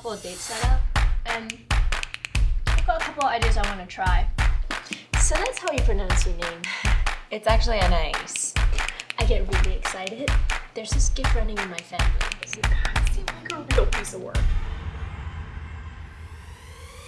couple of dates set up, and I've got a couple of ideas I want to try. So that's how you pronounce your name. It's actually an Anais. I get really excited. There's this gift running in my family. Seems like a real piece of work.